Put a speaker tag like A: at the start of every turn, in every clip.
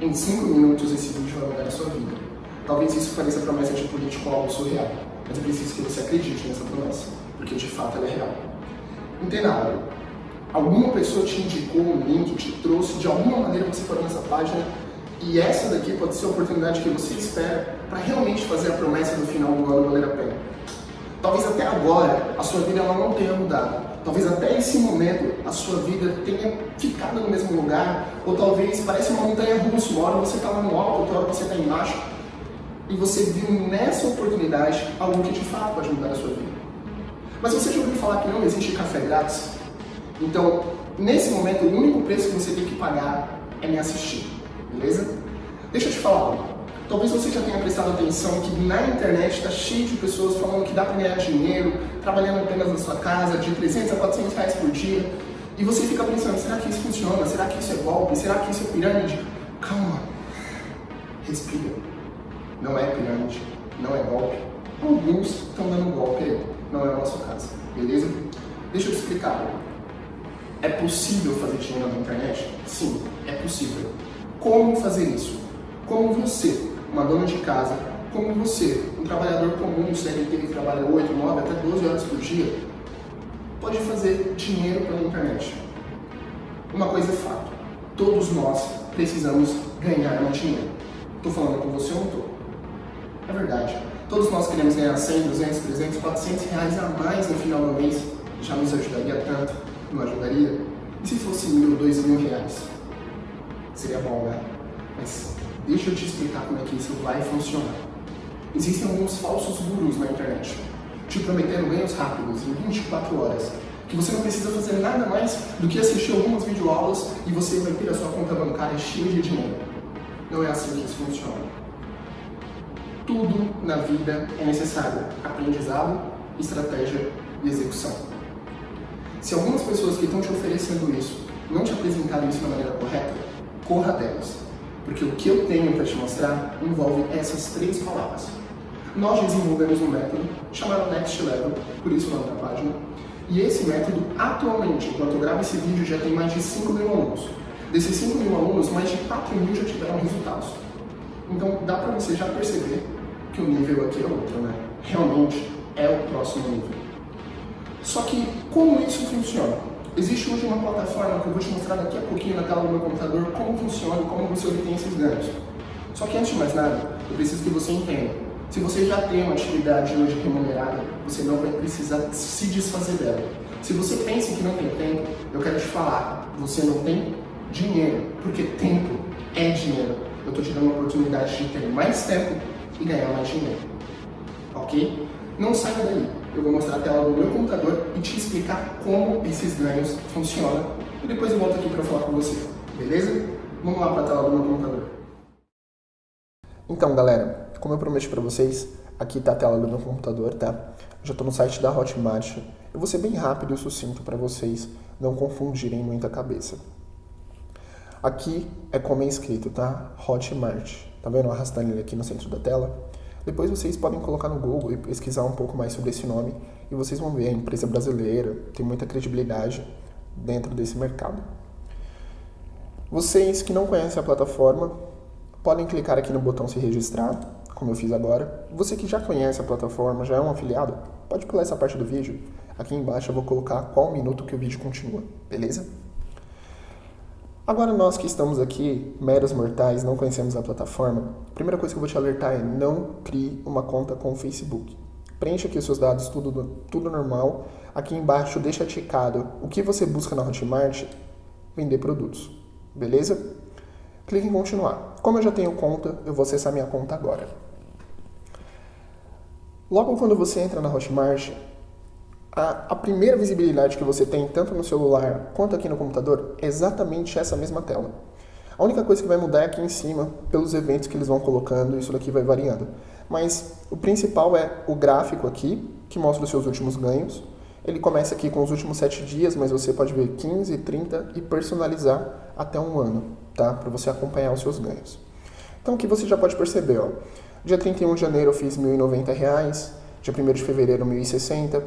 A: Em 5 minutos esse vídeo vai mudar a sua vida. Talvez isso pareça promessa de político algo surreal, mas eu preciso que você acredite nessa promessa, porque de fato ela é real. Entenda algo. Alguma pessoa te indicou um link, te trouxe, de alguma maneira você parou nessa página e essa daqui pode ser a oportunidade que você espera para realmente fazer a promessa no final do ano valer a pena. Talvez até agora a sua vida ela não tenha mudado. Talvez até esse momento a sua vida tenha ficado no mesmo lugar, ou talvez pareça uma montanha russa, uma hora você está lá no alto, outra hora você está embaixo. E você viu nessa oportunidade algo que de fato pode mudar a sua vida. Mas você já ouviu falar que não existe café grátis? Então, nesse momento, o único preço que você tem que pagar é me assistir, beleza? Deixa eu te falar algo. Talvez você já tenha prestado atenção que na internet está cheio de pessoas falando que dá para ganhar dinheiro trabalhando apenas na sua casa, de 300 a 400 reais por dia, e você fica pensando, será que isso funciona? Será que isso é golpe? Será que isso é pirâmide? Calma, respira. Não é pirâmide, não é golpe. Alguns estão dando golpe aí, não é o nosso caso, beleza? Deixa eu te explicar. É possível fazer dinheiro na internet? Sim, é possível. Como fazer isso? Como você uma dona de casa, como você, um trabalhador comum, CLT que trabalha 8, 9, até 12 horas por dia, pode fazer dinheiro pela internet. Uma coisa é fato, todos nós precisamos ganhar mais dinheiro. Estou falando com você ou não estou? É verdade. Todos nós queremos ganhar 100, 200, 300, 400 reais a mais no final do mês. Já nos ajudaria tanto? Não ajudaria? E se fosse mil, dois mil reais? Seria bom, né? Mas Deixa eu te explicar como é que isso vai funcionar. Existem alguns falsos gurus na internet, te prometendo ganhos rápidos em 24 horas, que você não precisa fazer nada mais do que assistir algumas videoaulas e você vai ter a sua conta bancária cheia de dinheiro. Não é assim que isso funciona. Tudo na vida é necessário aprendizado, estratégia e execução. Se algumas pessoas que estão te oferecendo isso não te apresentarem isso da maneira correta, corra delas. Porque o que eu tenho para te mostrar envolve essas três palavras. Nós desenvolvemos um método chamado Next Level, por isso o nome da página, e esse método, atualmente, enquanto eu gravo esse vídeo, já tem mais de 5 mil alunos. Desses 5 mil alunos, mais de 4 mil já tiveram resultados. Então dá para você já perceber que o nível aqui é outro, né? Realmente é o próximo nível. Só que como isso funciona? Existe hoje uma plataforma que eu vou te mostrar daqui a pouquinho na tela do meu computador como funciona e como você obtém esses ganhos. Só que antes de mais nada, eu preciso que você entenda. Se você já tem uma atividade hoje remunerada, você não vai precisar se desfazer dela. Se você pensa que não tem tempo, eu quero te falar, você não tem dinheiro, porque tempo é dinheiro. Eu estou te dando a oportunidade de ter mais tempo e ganhar mais dinheiro. Ok? Não saia daí eu vou mostrar a tela do meu computador e te explicar como esses ganhos funcionam. E depois eu volto aqui para falar com você, beleza? Vamos lá para a tela do meu computador. Então, galera, como eu prometi para vocês, aqui está a tela do meu computador, tá? já estou no site da Hotmart. Eu vou ser bem rápido e sucinto para vocês não confundirem muita cabeça. Aqui é como é escrito, tá? Hotmart. Tá vendo? Arrastando ele aqui no centro da tela. Depois vocês podem colocar no Google e pesquisar um pouco mais sobre esse nome e vocês vão ver, a empresa brasileira tem muita credibilidade dentro desse mercado. Vocês que não conhecem a plataforma, podem clicar aqui no botão se registrar, como eu fiz agora. Você que já conhece a plataforma, já é um afiliado, pode pular essa parte do vídeo. Aqui embaixo eu vou colocar qual minuto que o vídeo continua, beleza? Agora nós que estamos aqui, meros mortais, não conhecemos a plataforma, a primeira coisa que eu vou te alertar é não crie uma conta com o Facebook. Preencha aqui os seus dados, tudo, tudo normal. Aqui embaixo deixa ticado o que você busca na Hotmart, vender produtos, beleza? Clique em continuar. Como eu já tenho conta, eu vou acessar minha conta agora. Logo quando você entra na Hotmart, a, a, primeira visibilidade que você tem, tanto no celular quanto aqui no computador, é exatamente essa mesma tela. A única coisa que vai mudar é aqui em cima, pelos eventos que eles vão colocando, isso daqui vai variando. Mas o principal é o gráfico aqui, que mostra os seus últimos ganhos. Ele começa aqui com os últimos 7 dias, mas você pode ver 15, 30 e personalizar até um ano, tá? Para você acompanhar os seus ganhos. Então aqui você já pode perceber, ó. Dia 31 de janeiro eu fiz R$ 1.090, dia 1 de fevereiro R$ 1.060,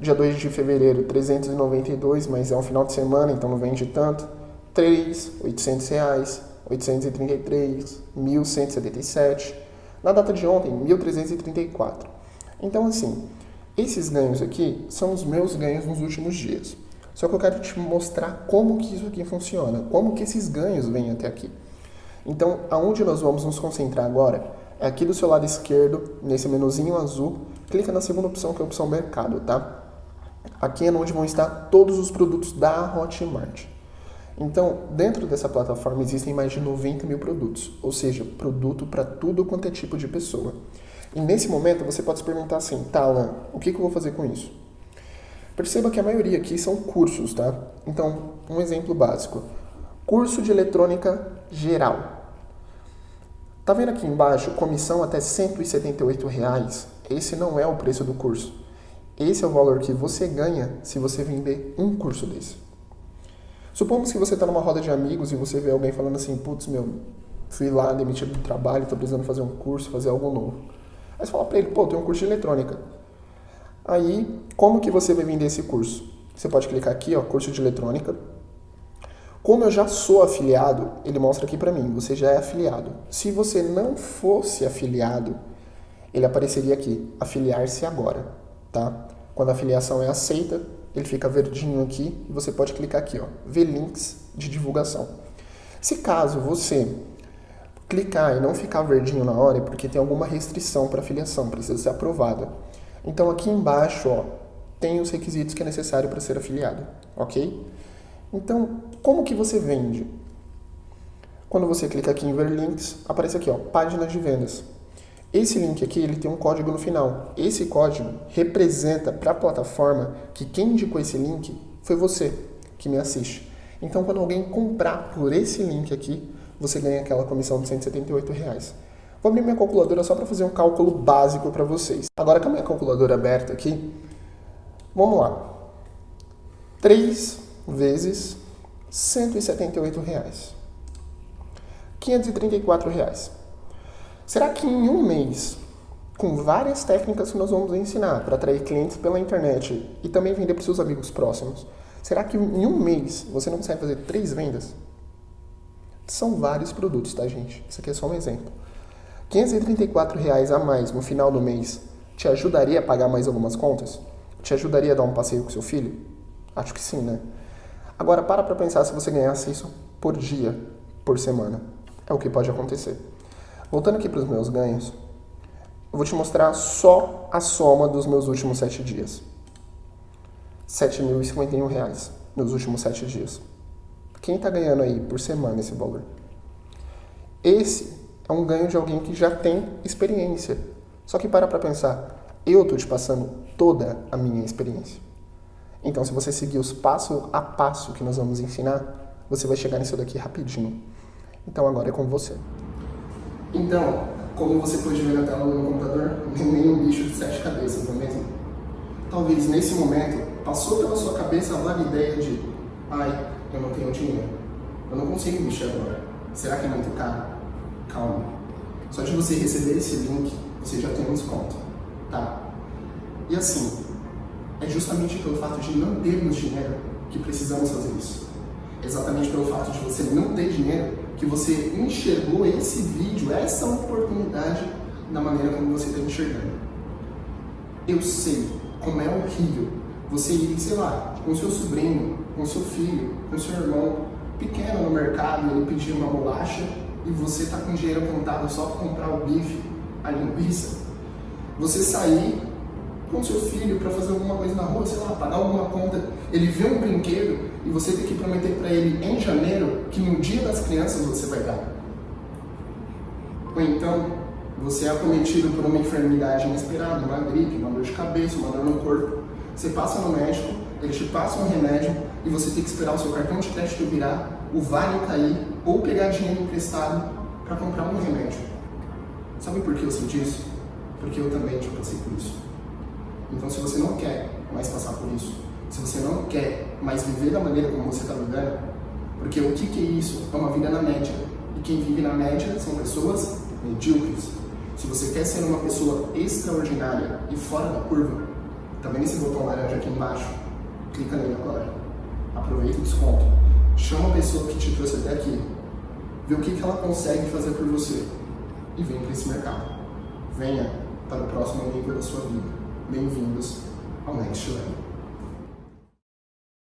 A: Dia 2 de fevereiro, 392, mas é um final de semana, então não vende tanto. 3, 800 reais. 833, 1177. Na data de ontem, 1334. Então, assim, esses ganhos aqui são os meus ganhos nos últimos dias. Só que eu quero te mostrar como que isso aqui funciona, como que esses ganhos vêm até aqui. Então, aonde nós vamos nos concentrar agora aqui do seu lado esquerdo, nesse menuzinho azul, clica na segunda opção, que é a opção mercado, tá? Aqui é onde vão estar todos os produtos da Hotmart. Então, dentro dessa plataforma existem mais de 90 mil produtos, ou seja, produto para tudo quanto é tipo de pessoa. E nesse momento você pode se perguntar assim, tá, Alan, o que, que eu vou fazer com isso? Perceba que a maioria aqui são cursos, tá? Então, um exemplo básico. Curso de eletrônica geral. Tá vendo aqui embaixo, comissão até R$ 178? Reais? Esse não é o preço do curso. Esse é o valor que você ganha se você vender um curso desse. Supomos que você está numa roda de amigos e você vê alguém falando assim, putz, meu, fui lá demitido do trabalho, estou precisando fazer um curso, fazer algo novo. Aí você fala para ele, pô, tem um curso de eletrônica. Aí, como que você vai vender esse curso? Você pode clicar aqui, ó, curso de eletrônica. Como eu já sou afiliado, ele mostra aqui para mim, você já é afiliado. Se você não fosse afiliado, ele apareceria aqui, afiliar-se agora, tá? Quando a afiliação é aceita, ele fica verdinho aqui e você pode clicar aqui, ó, ver links de divulgação. Se caso você clicar e não ficar verdinho na hora, é porque tem alguma restrição para afiliação, precisa ser aprovada. Então aqui embaixo, ó, tem os requisitos que é necessário para ser afiliado, ok? Então, como que você vende? Quando você clica aqui em ver links, aparece aqui, ó, página de vendas. Esse link aqui ele tem um código no final. Esse código representa para a plataforma que quem indicou esse link foi você que me assiste. Então, quando alguém comprar por esse link aqui, você ganha aquela comissão de 178 reais. Vou abrir minha calculadora só para fazer um cálculo básico para vocês. Agora com a minha calculadora aberta aqui, vamos lá. 3 vezes 178 reais. 534 reais. Será que em um mês, com várias técnicas que nós vamos ensinar para atrair clientes pela internet e também vender para seus amigos próximos, será que em um mês você não consegue fazer três vendas? São vários produtos, tá, gente? Isso aqui é só um exemplo. 534 reais a mais no final do mês te ajudaria a pagar mais algumas contas? Te ajudaria a dar um passeio com seu filho? Acho que sim, né? Agora, para para pensar se você ganhasse isso por dia, por semana. É o que pode acontecer. Voltando aqui para os meus ganhos, eu vou te mostrar só a soma dos meus últimos sete dias. R$ 7.051 nos últimos sete dias. Quem está ganhando aí por semana esse valor? Esse é um ganho de alguém que já tem experiência. Só que para para pensar, eu estou te passando toda a minha experiência. Então, se você seguir os passo a passo que nós vamos ensinar, você vai chegar nisso daqui rapidinho. Então, agora é com você. Então, como você pode ver na tela do meu computador, nem um bicho de sete cabeças, não é mesmo? Talvez nesse momento passou pela sua cabeça a vaga ideia de ai, eu não tenho dinheiro, eu não consigo mexer agora, será que é muito caro? Calma, só de você receber esse link, você já tem um desconto, tá? E assim, é justamente pelo fato de não termos dinheiro que precisamos fazer isso. Exatamente pelo fato de você não ter dinheiro que você enxergou esse vídeo, essa oportunidade, da maneira como você está enxergando. Eu sei como é horrível você ir, sei lá, com seu sobrinho, com seu filho, com seu irmão pequeno no mercado, ele pedir uma bolacha e você tá com dinheiro contado só para comprar o bife, a linguiça. Você sair com seu filho para fazer alguma coisa na rua, sei lá, pagar alguma conta, ele vê um brinquedo e você tem que prometer para ele em janeiro que no dia das crianças você vai dar. Ou então, você é acometido por uma enfermidade inesperada, uma gripe, uma dor de cabeça, uma dor no corpo. Você passa no médico, ele te passa um remédio e você tem que esperar o seu cartão de crédito virar, o vale cair ou pegar dinheiro emprestado para comprar um remédio. Sabe por que eu sei disso? Porque eu também já passei por isso. Então, se você não quer mais passar por isso, se você não quer mais viver da maneira como você está vivendo, porque o que, que é isso? É uma vida na média. E quem vive na média são pessoas medíocres. Se você quer ser uma pessoa extraordinária e fora da curva, tá vendo esse botão laranja aqui embaixo? Clica nele agora. Aproveita o desconto. Chama a pessoa que te trouxe até aqui. Vê o que, que ela consegue fazer por você. E vem para esse mercado. Venha para o próximo nível da sua vida. Bem-vindos ao Next Level.